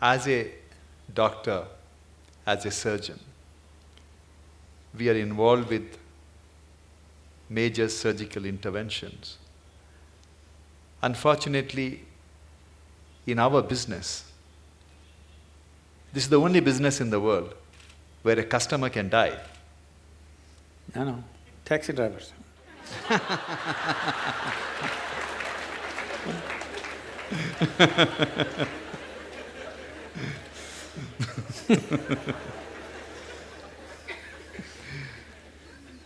as a doctor, as a surgeon, we are involved with major surgical interventions. Unfortunately, in our business, this is the only business in the world where a customer can die. No, no, taxi drivers.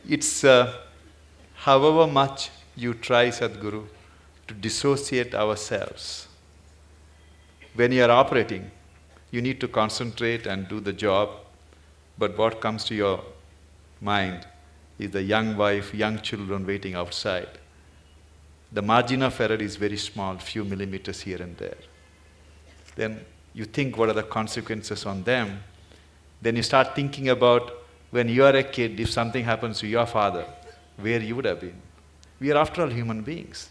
it's uh, however much you try, Sadhguru, to dissociate ourselves. When you are operating, you need to concentrate and do the job, but what comes to your mind is the young wife, young children waiting outside. The margin of error is very small, few millimeters here and there. Then you think what are the consequences on them. Then you start thinking about when you are a kid, if something happens to your father, where you would have been. We are after all human beings.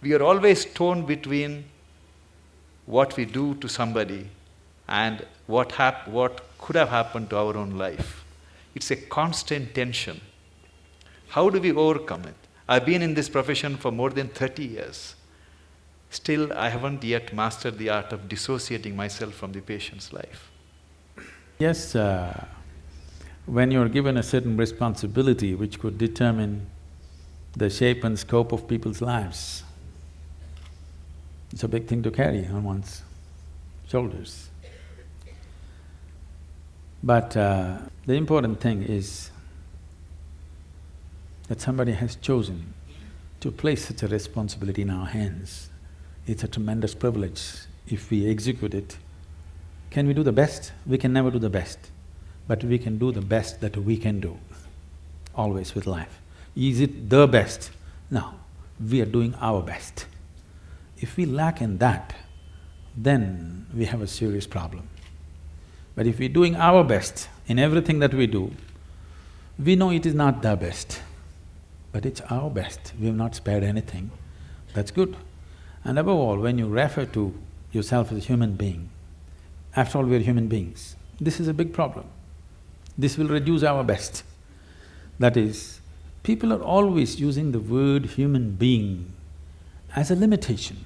We are always torn between what we do to somebody and what, hap- what could have happened to our own life. It's a constant tension. How do we overcome it? I've been in this profession for more than 30 years. Still, I haven't yet mastered the art of dissociating myself from the patient's life. Yes, uh, when you're given a certain responsibility which could determine the shape and scope of people's lives, it's a big thing to carry on one's shoulders. But uh, the important thing is that somebody has chosen to place such a responsibility in our hands. It's a tremendous privilege if we execute it. Can we do the best? We can never do the best, but we can do the best that we can do, always with life. Is it the best? No, we are doing our best. If we lack in that, then we have a serious problem. But if we're doing our best in everything that we do, we know it is not the best, but it's our best, we have not spared anything, that's good. And above all, when you refer to yourself as a human being, after all, we're human beings, this is a big problem. This will reduce our best. That is, people are always using the word human being as a limitation,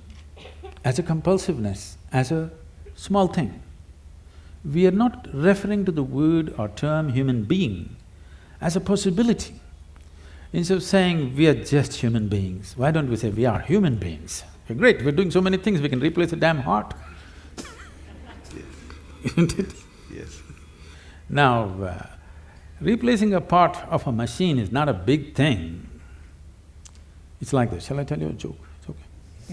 as a compulsiveness, as a small thing we are not referring to the word or term human being as a possibility. Instead of saying we are just human beings, why don't we say we are human beings? Great, we're doing so many things, we can replace a damn heart. Isn't it? Yes. Now, uh, replacing a part of a machine is not a big thing. It's like this, shall I tell you a joke? It's okay.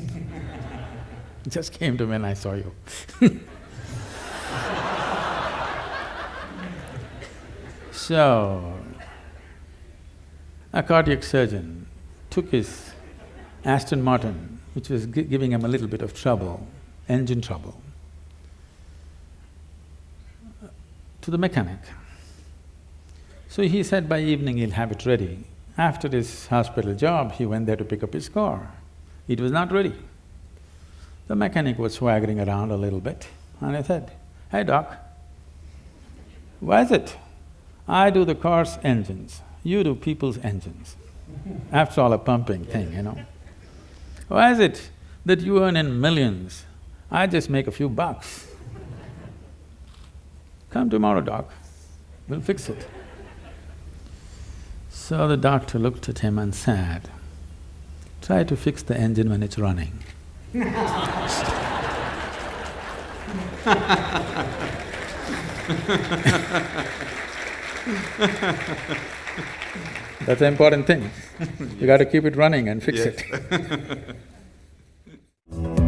it just came to me when I saw you So, a cardiac surgeon took his Aston Martin, which was gi giving him a little bit of trouble, engine trouble, to the mechanic. So he said by evening he'll have it ready. After his hospital job, he went there to pick up his car. It was not ready. The mechanic was swaggering around a little bit and I said, hey doc, why is it I do the car's engines, you do people's engines. After all, a pumping thing, you know. Why is it that you earn in millions, I just make a few bucks? Come tomorrow, doc, we'll fix it. So the doctor looked at him and said, try to fix the engine when it's running. That's an important thing. yes. You got to keep it running and fix yes. it.